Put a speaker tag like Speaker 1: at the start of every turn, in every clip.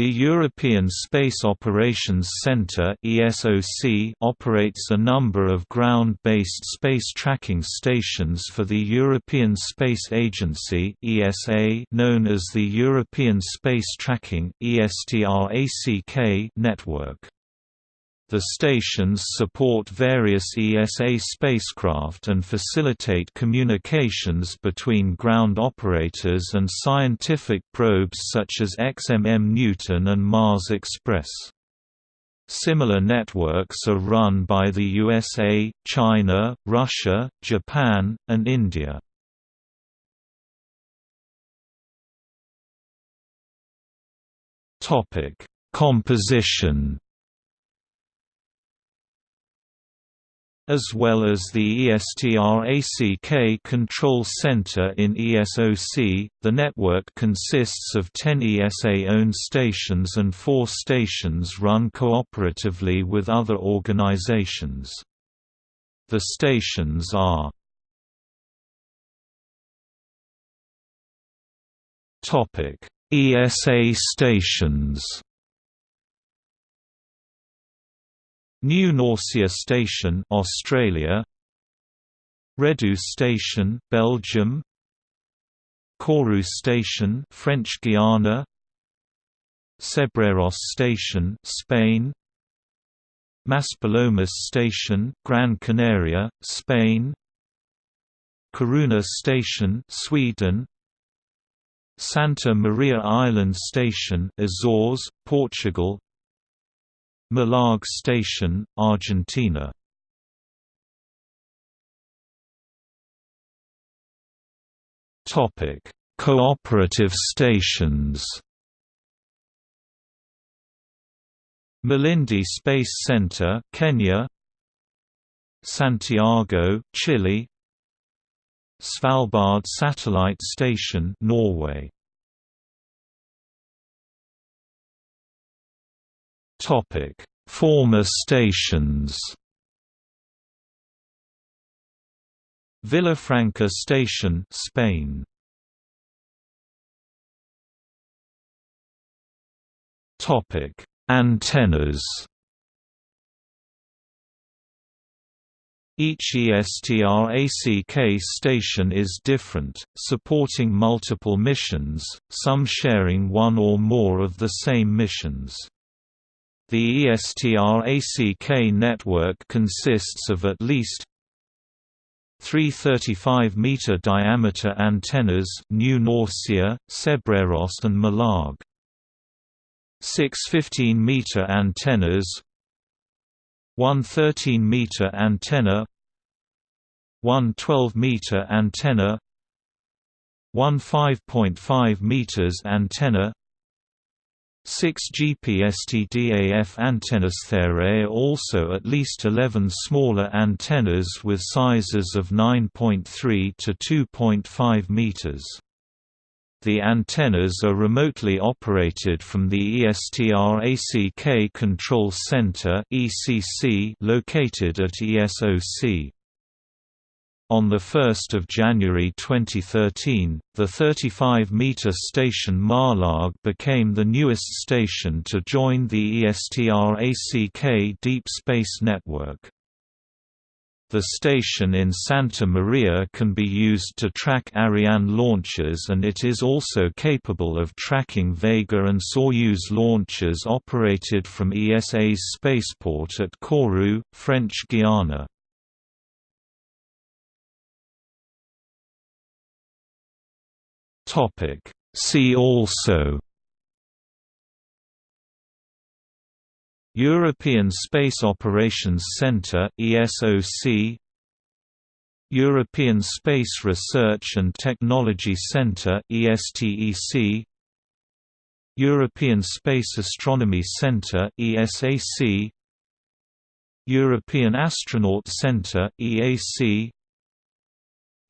Speaker 1: The European Space Operations Centre operates a number of ground-based space tracking stations for the European Space Agency known as the European Space Tracking network. The stations support various ESA spacecraft and facilitate communications between ground operators and scientific probes such as XMM Newton and Mars Express. Similar networks are run by the USA, China, Russia, Japan, and India. Composition as well as the ESTRACK Control Center in ESOC. The network consists of 10 ESA-owned stations and four stations run cooperatively with other organizations. The stations are ESA stations New Norcia Station, Australia. Redu Station, Belgium. Kourou Station, French Guiana. Cebreros Station, Spain. Maspalomas Station, Gran Canaria, Spain. Kiruna Station, Sweden. Santa Maria Island Station, Azores, Portugal. Malargüe Station, Argentina. Topic: Cooperative stations. Malindi Space Center, Kenya. Santiago, Chile. Svalbard Satellite Station, Norway Topic: Former stations. Villafranca Station, Spain. Topic: Antennas. Each ESTRACK station is different, supporting multiple missions, some sharing one or more of the same missions. The ESTRACK network consists of at least three 35-meter diameter antennas New Norcia, Cebreros and Malargüe. Six 15-meter antennas. one 13-meter antenna. one 12-meter antenna. one 5.5 meters antenna 6 GPSTDAF antennas There are also at least 11 smaller antennas with sizes of 9.3 to 2.5 meters. The antennas are remotely operated from the ESTRACK Control Center located at ESOC. On 1 January 2013, the 35-meter station Malargüe became the newest station to join the ESTRACK Deep Space Network. The station in Santa Maria can be used to track Ariane launches and it is also capable of tracking Vega and Soyuz launches operated from ESA's spaceport at Kourou, French Guiana. Topic. See also European Space Operations Centre ESOC European Space Research and Technology Centre ESTEC European Space Astronomy Centre ESAC European Astronaut Centre EAC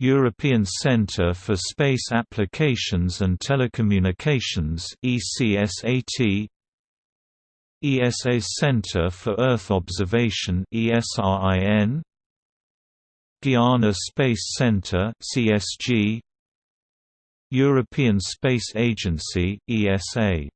Speaker 1: European Centre for Space Applications and Telecommunications ECSAT ESA Centre for Earth Observation ESRIN Guiana Space Centre CSG European Space Agency ESA